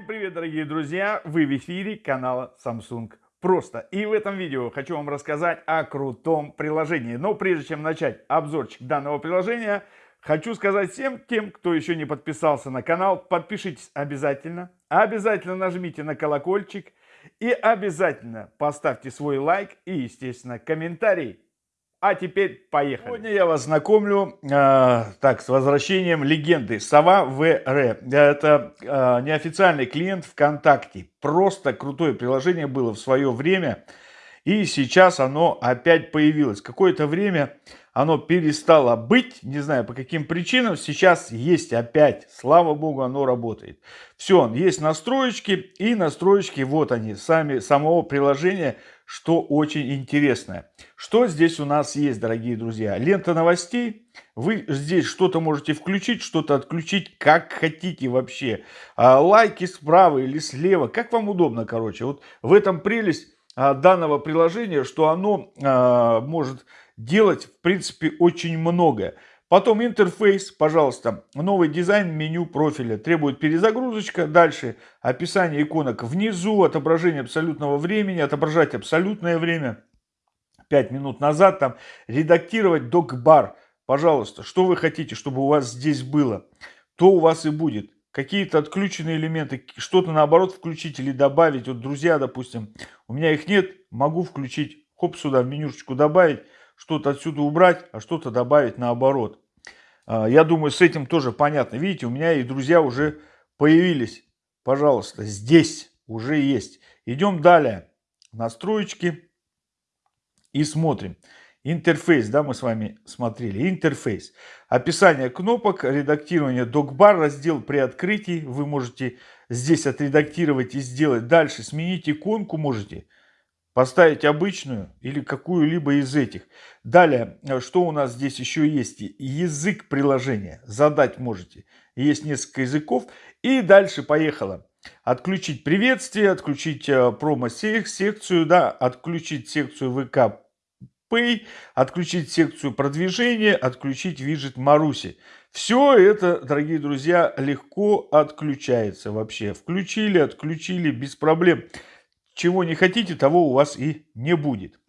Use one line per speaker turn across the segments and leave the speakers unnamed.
привет, дорогие друзья! Вы в эфире канала Samsung Просто. И в этом видео хочу вам рассказать о крутом приложении. Но прежде чем начать обзорчик данного приложения, хочу сказать всем тем, кто еще не подписался на канал, подпишитесь обязательно. Обязательно нажмите на колокольчик и обязательно поставьте свой лайк и, естественно, комментарий. А теперь поехали. Сегодня я вас знакомлю э, так, с возвращением легенды Сова ВР. Это э, неофициальный клиент ВКонтакте. Просто крутое приложение было в свое время. И сейчас оно опять появилось. Какое-то время оно перестало быть, не знаю по каким причинам. Сейчас есть опять, слава богу, оно работает. Все, есть настроечки и настроечки, вот они, сами, самого приложения что очень интересное. Что здесь у нас есть, дорогие друзья? Лента новостей. Вы здесь что-то можете включить, что-то отключить, как хотите вообще. А, лайки справа или слева, как вам удобно, короче. Вот в этом прелесть а, данного приложения, что оно а, может делать, в принципе, очень многое. Потом интерфейс, пожалуйста, новый дизайн меню профиля. Требует перезагрузочка. Дальше описание иконок внизу, отображение абсолютного времени, отображать абсолютное время. 5 минут назад там редактировать док-бар. Пожалуйста, что вы хотите, чтобы у вас здесь было, то у вас и будет. Какие-то отключенные элементы, что-то наоборот включить или добавить. Вот друзья, допустим, у меня их нет, могу включить, хоп, сюда менюшечку добавить что-то отсюда убрать, а что-то добавить наоборот. А, я думаю, с этим тоже понятно. Видите, у меня и друзья уже появились. Пожалуйста, здесь уже есть. Идем далее. Настроечки. И смотрим. Интерфейс, да, мы с вами смотрели. Интерфейс. Описание кнопок, редактирование докбар, раздел при открытии. Вы можете здесь отредактировать и сделать. Дальше сменить иконку можете. Поставить обычную или какую-либо из этих. Далее, э, что у нас здесь еще есть? Язык приложения. Задать можете. Есть несколько языков. И дальше поехало. Отключить приветствие, отключить э, промо-секцию, да, отключить секцию ВК Pay, отключить секцию продвижения, отключить виджет Маруси. Все это, дорогие друзья, легко отключается вообще. Включили, отключили без проблем. Чего не хотите, того у вас и не будет.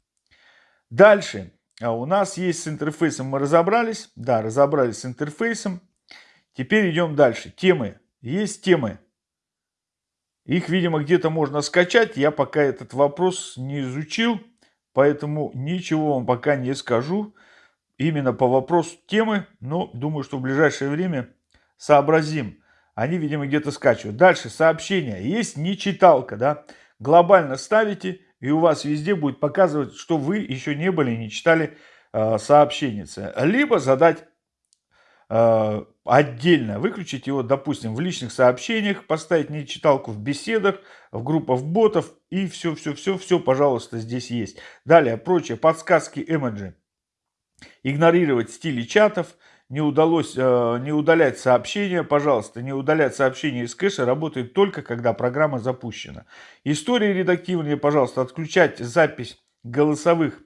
Дальше. А у нас есть с интерфейсом, мы разобрались. Да, разобрались с интерфейсом. Теперь идем дальше. Темы. Есть темы. Их, видимо, где-то можно скачать. Я пока этот вопрос не изучил. Поэтому ничего вам пока не скажу. Именно по вопросу темы. Но думаю, что в ближайшее время сообразим. Они, видимо, где-то скачивают. Дальше сообщения. Есть нечиталка, да глобально ставите, и у вас везде будет показывать, что вы еще не были, не читали э, сообщенницы. Либо задать э, отдельно, выключить его, допустим, в личных сообщениях, поставить нечиталку в беседах, в группах ботов, и все-все-все-все, пожалуйста, здесь есть. Далее, прочие подсказки, эмоджи. Игнорировать стили чатов, не удалось э, не удалять сообщения, пожалуйста, не удалять сообщения из кэша работает только когда программа запущена. История редактирования, пожалуйста, отключать запись голосовых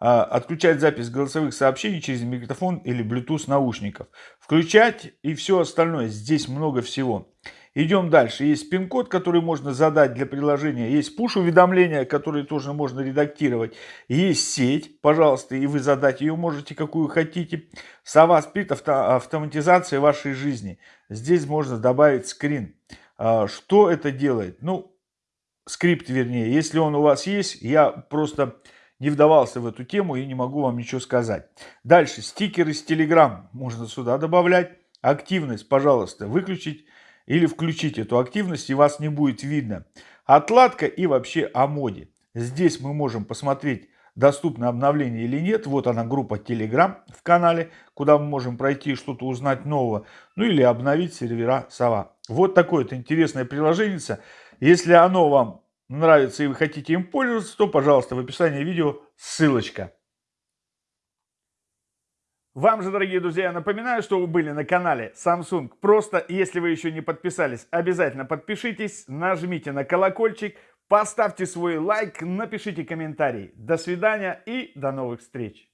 э, отключать запись голосовых сообщений через микрофон или Bluetooth наушников. Включать и все остальное. Здесь много всего. Идем дальше. Есть пин-код, который можно задать для приложения. Есть пуш-уведомления, которые тоже можно редактировать. Есть сеть, пожалуйста, и вы задать ее можете, какую хотите. Сова спит авто, автоматизация вашей жизни. Здесь можно добавить скрин. А, что это делает? Ну, скрипт вернее. Если он у вас есть, я просто не вдавался в эту тему и не могу вам ничего сказать. Дальше, стикеры с Telegram можно сюда добавлять. Активность, пожалуйста, выключить или включить эту активность и вас не будет видно. Отладка и вообще о моде. Здесь мы можем посмотреть, доступно обновление или нет. Вот она группа Telegram в канале, куда мы можем пройти что-то узнать нового. Ну или обновить сервера Сова. Вот такое вот интересное приложение. Если оно вам нравится и вы хотите им пользоваться, то, пожалуйста, в описании видео ссылочка. Вам же, дорогие друзья, напоминаю, что вы были на канале Samsung. Просто, если вы еще не подписались, обязательно подпишитесь, нажмите на колокольчик, поставьте свой лайк, напишите комментарий. До свидания и до новых встреч!